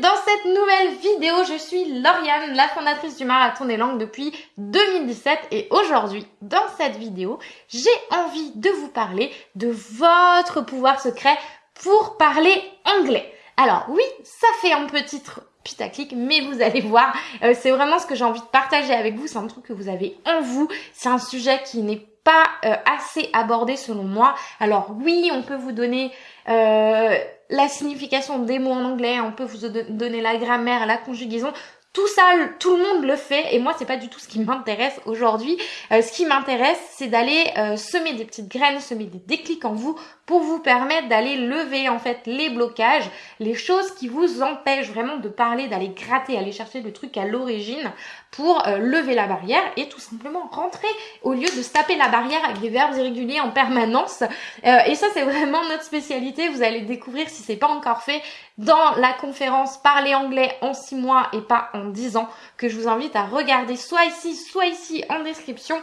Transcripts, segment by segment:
dans cette nouvelle vidéo. Je suis Lauriane, la fondatrice du Marathon des Langues depuis 2017 et aujourd'hui, dans cette vidéo, j'ai envie de vous parler de votre pouvoir secret pour parler anglais. Alors oui, ça fait un peu titre putaclic, mais vous allez voir, euh, c'est vraiment ce que j'ai envie de partager avec vous, c'est un truc que vous avez en vous, c'est un sujet qui n'est pas euh, assez abordé selon moi. Alors oui, on peut vous donner euh, la signification des mots en anglais, on peut vous donner la grammaire, la conjugaison, tout ça, tout le monde le fait et moi c'est pas du tout ce qui m'intéresse aujourd'hui. Euh, ce qui m'intéresse c'est d'aller semer des petites graines, semer des déclics en vous pour vous permettre d'aller lever en fait les blocages, les choses qui vous empêchent vraiment de parler, d'aller gratter, aller chercher le truc à l'origine pour euh, lever la barrière et tout simplement rentrer au lieu de se taper la barrière avec des verbes irréguliers en permanence. et ça c'est vraiment notre spécialité, vous allez découvrir si c'est pas encore fait dans la conférence Parler anglais en 6 mois et pas en 10 ans que je vous invite à regarder soit ici, soit ici en description.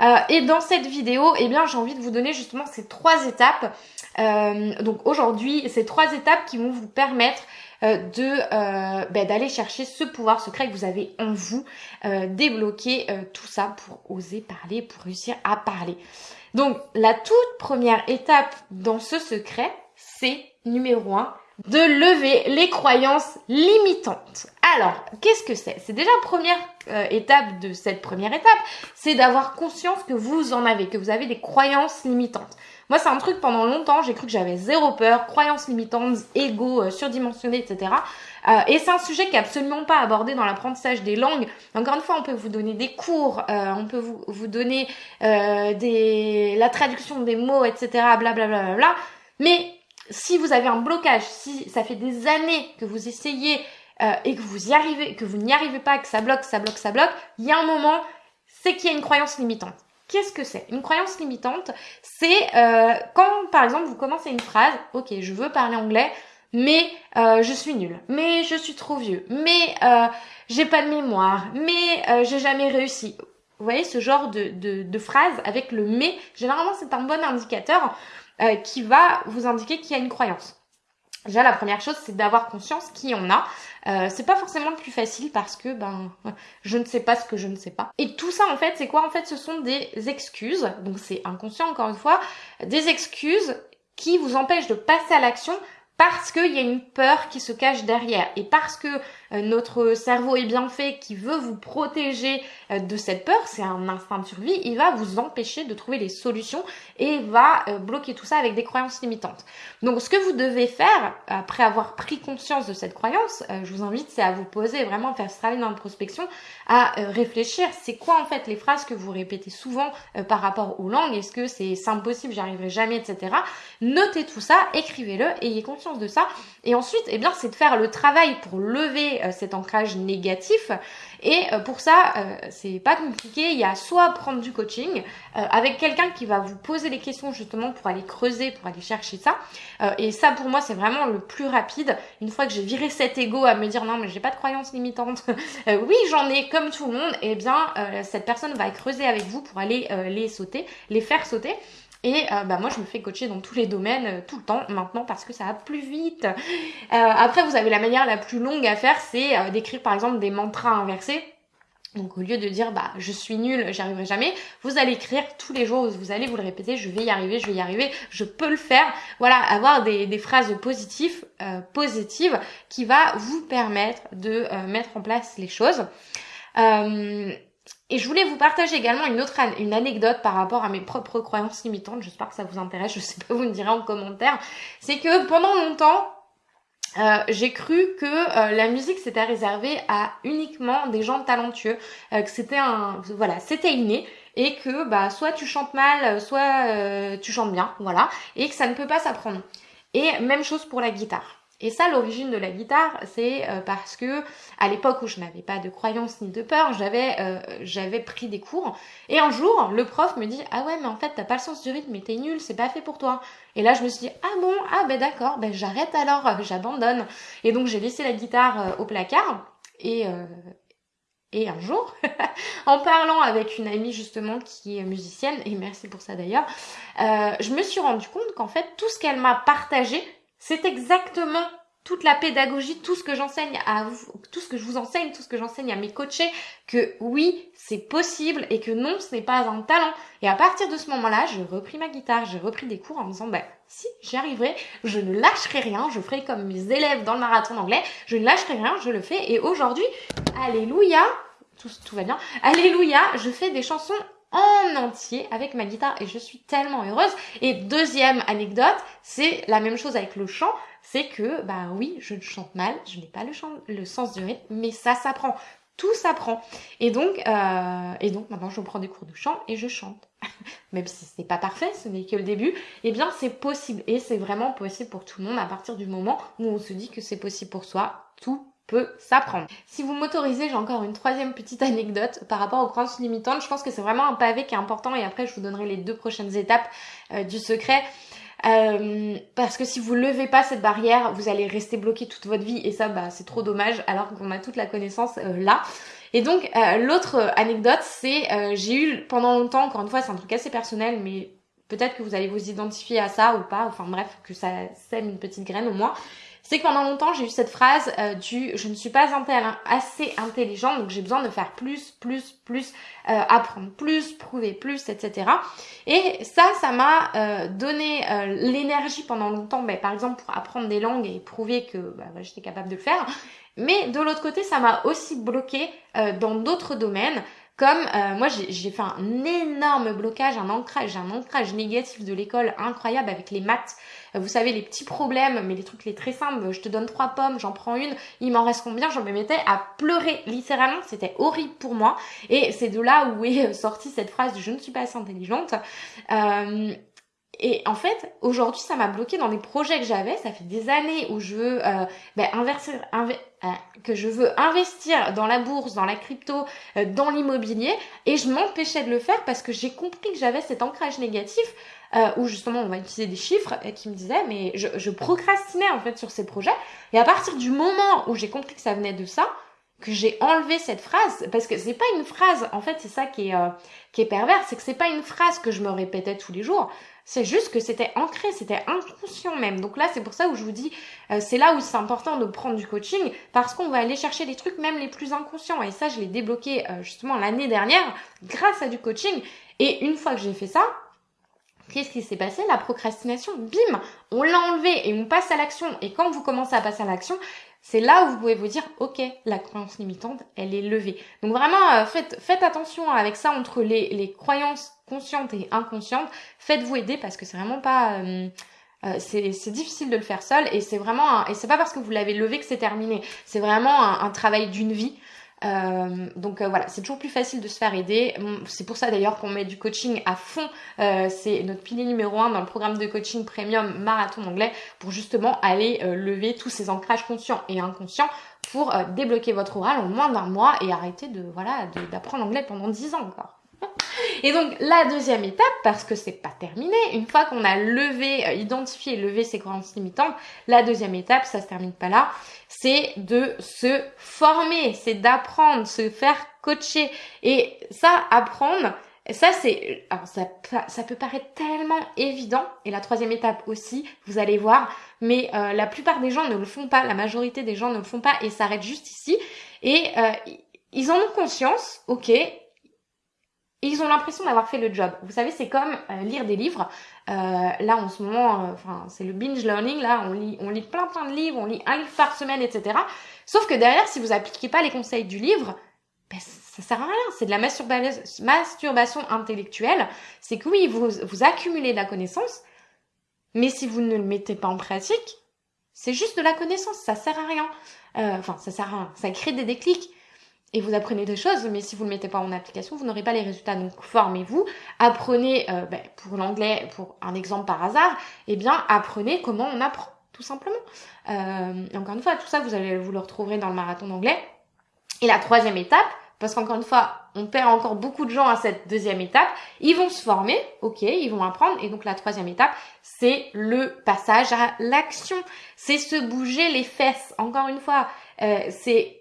Euh, et dans cette vidéo, eh bien, j'ai envie de vous donner justement ces trois étapes. Euh, donc aujourd'hui, ces trois étapes qui vont vous permettre euh, de ben, d'aller chercher ce pouvoir secret que vous avez en vous, débloquer tout ça pour oser parler, pour réussir à parler. Donc la toute première étape dans ce secret, c'est numéro 1, de lever les croyances limitantes. Alors, qu'est-ce que c'est? C'est déjà la première euh, étape de cette première étape, c'est d'avoir conscience que vous en avez, que vous avez des croyances limitantes. Moi, c'est un truc pendant longtemps, j'ai cru que j'avais zéro peur, croyances limitantes, ego euh, surdimensionné, etc. Euh, et c'est un sujet qui est absolument pas abordé dans l'apprentissage des langues. Encore une fois, on peut vous donner des cours, on peut vous, donner des, la traduction des mots, etc. Blablabla. Bla, bla, bla, mais si vous avez un blocage, si ça fait des années que vous essayez euh, et que vous y arrivez, que vous n'y arrivez pas, que ça bloque, ça bloque, ça bloque, il y a un moment, c'est qu'il y a une croyance limitante. Qu'est-ce que c'est? Une croyance limitante, c'est euh, quand par exemple vous commencez une phrase, ok, je veux parler anglais, mais euh, je suis nulle, mais je suis trop vieux, mais j'ai pas de mémoire, mais j'ai jamais réussi. Vous voyez ce genre de, de, de phrase avec le mais, généralement c'est un bon indicateur euh, qui va vous indiquer qu'il y a une croyance. Déjà, la première chose, c'est d'avoir conscience qu'il y en a. Euh, c'est pas forcément le plus facile parce que ben je ne sais pas ce que je ne sais pas. Et tout ça en fait, c'est quoi? En fait, ce sont des excuses. Donc c'est inconscient encore une fois, des excuses qui vous empêchent de passer à l'action parce qu'il y a une peur qui se cache derrière et parce que euh, notre cerveau est bien fait, qui veut vous protéger euh, de cette peur, c'est un instinct de survie, il va vous empêcher de trouver les solutions et va euh, bloquer tout ça avec des croyances limitantes. Donc ce que vous devez faire, après avoir pris conscience de cette croyance, je vous invite, c'est à vous poser, vraiment faire ce travail d'introspection, à réfléchir, c'est quoi en fait les phrases que vous répétez souvent par rapport aux langues, est-ce que c'est impossible, j'y arriverai jamais, etc. Notez tout ça, écrivez-le, ayez conscience de ça, et ensuite, eh bien, c'est de faire le travail pour lever euh, cet ancrage négatif. Et euh, pour ça, euh, c'est pas compliqué. Il y a soit prendre du coaching avec quelqu'un qui va vous poser les questions justement pour aller creuser, pour aller chercher ça. et ça, pour moi, c'est vraiment le plus rapide. Une fois que j'ai viré cet ego à me dire non, mais j'ai pas de croyances limitantes. oui, j'en ai comme tout le monde. Eh bien, cette personne va creuser avec vous pour aller les sauter, les faire sauter. Et euh, bah moi, je me fais coacher dans tous les domaines euh, tout le temps maintenant parce que ça va plus vite. Euh, après, vous avez la manière la plus longue à faire, c'est d'écrire par exemple des mantras inversés. Donc au lieu de dire bah je suis nul, j'y arriverai jamais, vous allez écrire tous les jours, vous allez vous le répéter, je vais y arriver, je vais y arriver, je peux le faire. Voilà, avoir des, des phrases positives, positives qui va vous permettre de mettre en place les choses. Et je voulais vous partager également une autre anecdote par rapport à mes propres croyances limitantes. J'espère que ça vous intéresse. Je sais pas, vous me direz en commentaire. C'est que pendant longtemps, euh, j'ai cru que euh, la musique c'était réservé à uniquement des gens talentueux, euh, que c'était un voilà, c'était inné et que bah soit tu chantes mal, soit tu chantes bien, voilà, et que ça ne peut pas s'apprendre. Et même chose pour la guitare. Et ça, l'origine de la guitare, c'est euh, parce que à l'époque où je n'avais pas de croyance ni de peur, j'avais euh, j'avais pris des cours. Et un jour, le prof me dit ah ouais mais en fait t'as pas le sens du rythme, t'es nul, c'est pas fait pour toi. Et là je me suis dit ah bon ah ben d'accord, ben j'arrête alors, euh, j'abandonne. Et donc j'ai laissé la guitare au placard et et un jour, en parlant avec une amie justement qui est musicienne, et merci pour ça d'ailleurs, je me suis rendu compte qu'en fait tout ce qu'elle m'a partagé c'est exactement toute la pédagogie, tout ce que j'enseigne à vous, tout ce que je vous enseigne, tout ce que j'enseigne à mes coachés, que oui, c'est possible et que non, ce n'est pas un talent. Et à partir de ce moment-là, j'ai repris ma guitare, j'ai repris des cours en me disant, bah, si j'y arriverai, je ne lâcherai rien, je ferai comme mes élèves dans le marathon anglais, je ne lâcherai rien, je le fais. Et aujourd'hui, alléluia, tout, tout va bien, alléluia, je fais des chansons en entier avec ma guitare et je suis tellement heureuse. Et deuxième anecdote, c'est la même chose avec le chant, c'est que bah oui, je chante mal, je n'ai pas le, chant, le sens du rythme, mais ça s'apprend. Tout s'apprend. Et donc, euh, et donc maintenant je prends des cours de chant et je chante. Même si ce n'est pas parfait, ce n'est que le début, eh bien c'est possible. Et c'est vraiment possible pour tout le monde à partir du moment où on se dit que c'est possible pour soi. Tout peut s'apprendre. Si vous m'autorisez, j'ai encore une troisième petite anecdote par rapport aux croyances limitantes. Je pense que c'est vraiment un pavé qui est important et après je vous donnerai les deux prochaines étapes euh, du secret. Euh, parce que si vous levez pas cette barrière, vous allez rester bloqué toute votre vie et ça, bah, c'est trop dommage alors qu'on a toute la connaissance euh, là. Et donc, l'autre anecdote, c'est j'ai eu pendant longtemps, encore une fois, c'est un truc assez personnel, mais peut-être que vous allez vous identifier à ça ou pas, enfin bref, que ça sème une petite graine au moins c'est que pendant longtemps j'ai eu cette phrase euh, du je ne suis pas assez intelligente donc j'ai besoin de faire plus, plus, plus, euh, apprendre plus, prouver plus, etc. Et ça, ça m'a euh, donné l'énergie pendant longtemps, ben, par exemple pour apprendre des langues et prouver que bah, j'étais capable de le faire. Mais de l'autre côté, ça m'a aussi bloqué dans d'autres domaines comme euh, moi, j'ai fait un énorme blocage, un ancrage, un ancrage négatif de l'école incroyable avec les maths. Vous savez, les petits problèmes, mais les trucs les très simples. Je te donne trois pommes, j'en prends une, il m'en reste combien? Je me mettais à pleurer littéralement. C'était horrible pour moi. Et c'est de là où est sortie cette phrase de je ne suis pas assez intelligente. Euh, et en fait, aujourd'hui, ça m'a bloqué dans les projets que j'avais. Ça fait des années où je veux euh, ben, inverser, euh, que je veux investir dans la bourse, dans la crypto, euh, dans l'immobilier, et je m'empêchais de le faire parce que j'ai compris que j'avais cet ancrage négatif euh, où justement on va utiliser des chiffres qui me disaient mais je, je procrastinais en fait sur ces projets. Et à partir du moment où j'ai compris que ça venait de ça, que j'ai enlevé cette phrase parce que c'est pas une phrase en fait c'est ça qui est qui est pervers c'est que c'est pas une phrase que je me répétais tous les jours c'est juste que c'était ancré, c'était inconscient même. Donc là, c'est pour ça où je vous dis, euh, c'est là où c'est important de prendre du coaching parce qu'on va aller chercher les trucs même les plus inconscients. Et ça, je l'ai débloqué euh, justement l'année dernière grâce à du coaching. Et une fois que j'ai fait ça, Qu'est-ce qui s'est passé? La procrastination, bim, on l'a enlevé et on passe à l'action. Et quand vous commencez à passer à l'action, c'est là où vous pouvez vous dire, ok, la croyance limitante, elle est levée. Donc vraiment, euh, faites, attention avec ça entre les, croyances conscientes et inconscientes. Faites-vous aider parce que c'est vraiment pas... Euh, euh, c'est difficile de le faire seul et c'est vraiment et c'est pas parce que vous l'avez levé que c'est terminé. C'est vraiment un travail d'une vie. Euh, donc euh, voilà, c'est toujours plus facile de se faire aider. C'est pour ça d'ailleurs qu'on met du coaching à fond. Euh, c'est notre pilier numéro un dans le programme de coaching premium marathon anglais pour justement aller lever tous ces ancrages conscients et inconscients pour débloquer votre oral en moins d'un mois et arrêter de voilà d'apprendre l'anglais pendant 10 ans encore. Et donc la deuxième étape, parce que c'est pas terminé, une fois qu'on a levé, euh, identifié levé ces croyances limitantes, la deuxième étape, ça se termine pas là, c'est de se former, c'est d'apprendre, se faire coacher. Et ça, apprendre, ça c'est, ça peut paraître tellement évident. Et la troisième étape aussi, vous allez voir, mais euh, la plupart des gens ne le font pas, la majorité des gens ne le font pas et s'arrêtent juste ici. Et euh, ils en ont conscience, ok, ils ont l'impression d'avoir fait le job. Vous savez, c'est comme euh, lire des livres. Euh, là, en ce moment, euh, enfin, c'est le binge learning. Là, on lit, on lit plein plein de livres, on lit un livre par semaine, etc. Sauf que derrière, si vous appliquez pas les conseils du livre, ben, ça sert à rien. C'est de la masturbation intellectuelle. C'est que oui, vous, vous accumulez de la connaissance, mais si vous ne le mettez pas en pratique, c'est juste de la connaissance. Ça sert à rien. Enfin, ça sert à rien. Ça crée des déclics et vous apprenez des choses, mais si vous ne le mettez pas en application, vous n'aurez pas les résultats. Donc formez-vous, apprenez, euh, ben, pour l'anglais, pour un exemple par hasard, eh bien apprenez comment on apprend, tout simplement. Euh, encore une fois, tout ça, vous allez vous le retrouverez dans le marathon d'anglais. Et la troisième étape, parce qu'encore une fois, on perd encore beaucoup de gens à cette deuxième étape, ils vont se former, ok, ils vont apprendre, et donc la troisième étape, c'est le passage à l'action, c'est se bouger les fesses. Encore une fois, euh, c'est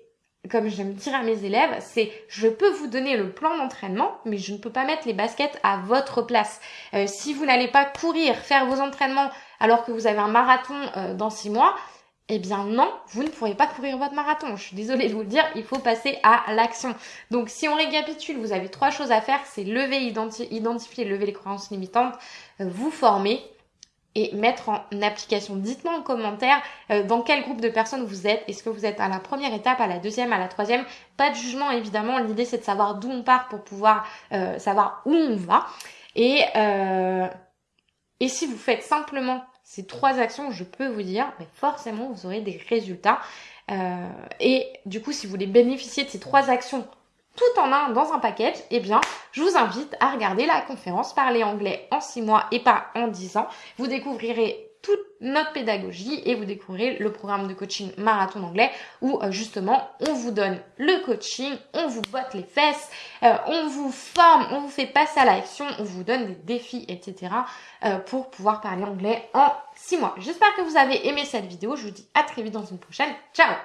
comme j'aime dire à mes élèves, c'est je peux vous donner le plan d'entraînement, mais je ne peux pas mettre les baskets à votre place. Euh, si vous n'allez pas courir, faire vos entraînements alors que vous avez un marathon euh, dans six mois, eh bien non, vous ne pourrez pas courir votre marathon. Je suis désolée de vous le dire, il faut passer à l'action. Donc si on récapitule, vous avez trois choses à faire, c'est lever, identifier, lever les croyances limitantes, euh, vous former et mettre en application. Dites-moi en commentaire euh, dans quel groupe de personnes vous êtes. Est-ce que vous êtes à la première étape, à la deuxième, à la troisième? Pas de jugement évidemment. L'idée c'est de savoir d'où on part pour pouvoir euh, savoir où on va. Et, et si vous faites simplement ces trois actions, je peux vous dire, mais forcément, vous aurez des résultats. Euh, et du coup, si vous voulez bénéficier de ces trois actions tout en un dans un package, eh bien, je vous invite à regarder la conférence Parler anglais en 6 mois et pas en 10 ans. Vous découvrirez toute notre pédagogie et vous découvrirez le programme de coaching marathon d'anglais où euh, justement on vous donne le coaching, on vous botte les fesses, euh, on vous forme, on vous fait passer à l'action, on vous donne des défis, etc. Euh, pour pouvoir parler anglais en 6 mois. J'espère que vous avez aimé cette vidéo. Je vous dis à très vite dans une prochaine. Ciao